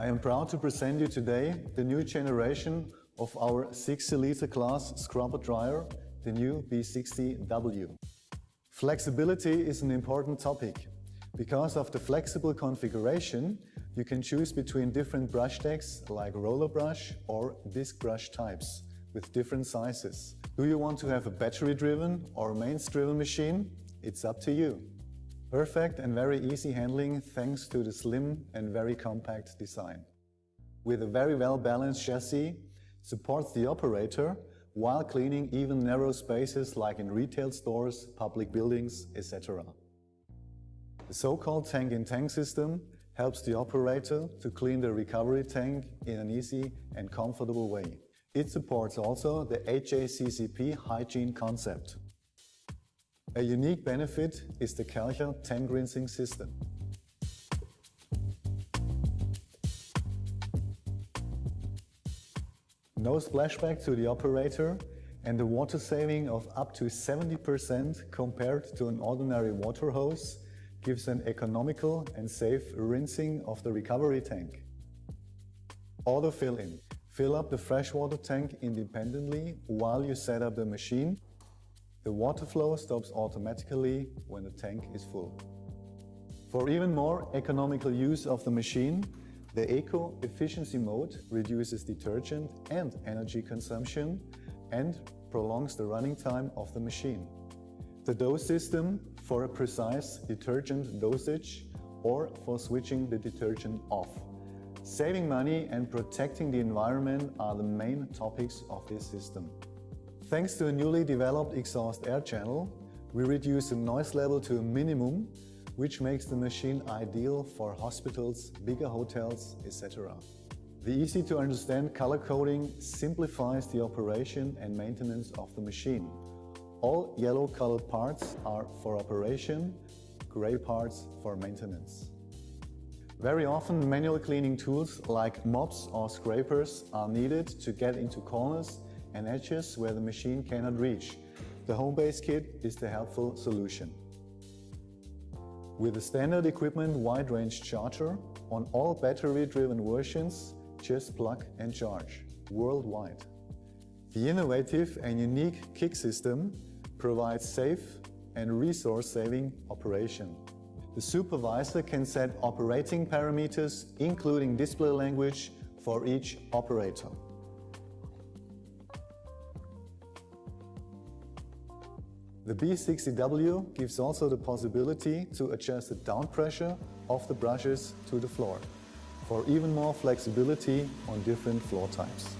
I am proud to present you today the new generation of our 60-liter class scrubber dryer, the new B60W. Flexibility is an important topic. Because of the flexible configuration, you can choose between different brush decks like roller brush or disc brush types with different sizes. Do you want to have a battery-driven or mains-driven machine? It's up to you. Perfect and very easy handling thanks to the slim and very compact design. With a very well-balanced chassis, supports the operator while cleaning even narrow spaces like in retail stores, public buildings, etc. The so-called tank-in-tank -tank system helps the operator to clean the recovery tank in an easy and comfortable way. It supports also the HACCP hygiene concept. A unique benefit is the Karcher tank rinsing system. No splashback to the operator and a water saving of up to 70% compared to an ordinary water hose gives an economical and safe rinsing of the recovery tank. Auto fill in. Fill up the freshwater tank independently while you set up the machine the water flow stops automatically when the tank is full. For even more economical use of the machine, the Eco Efficiency mode reduces detergent and energy consumption and prolongs the running time of the machine. The dose system for a precise detergent dosage or for switching the detergent off. Saving money and protecting the environment are the main topics of this system. Thanks to a newly developed exhaust air channel, we reduce the noise level to a minimum, which makes the machine ideal for hospitals, bigger hotels, etc. The easy-to-understand color coding simplifies the operation and maintenance of the machine. All yellow colored parts are for operation, gray parts for maintenance. Very often manual cleaning tools like mops or scrapers are needed to get into corners and edges where the machine cannot reach. The Homebase kit is the helpful solution. With the standard equipment wide range charger, on all battery-driven versions, just plug and charge, worldwide. The innovative and unique KIK system provides safe and resource-saving operation. The supervisor can set operating parameters, including display language, for each operator. The B60W gives also the possibility to adjust the down pressure of the brushes to the floor for even more flexibility on different floor types.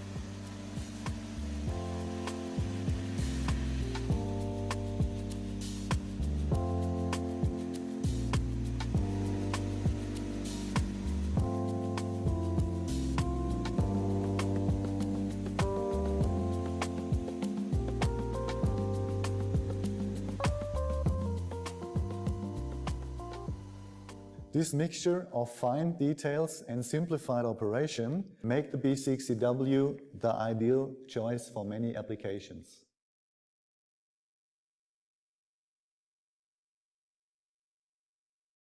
This mixture of fine details and simplified operation make the B60W the ideal choice for many applications.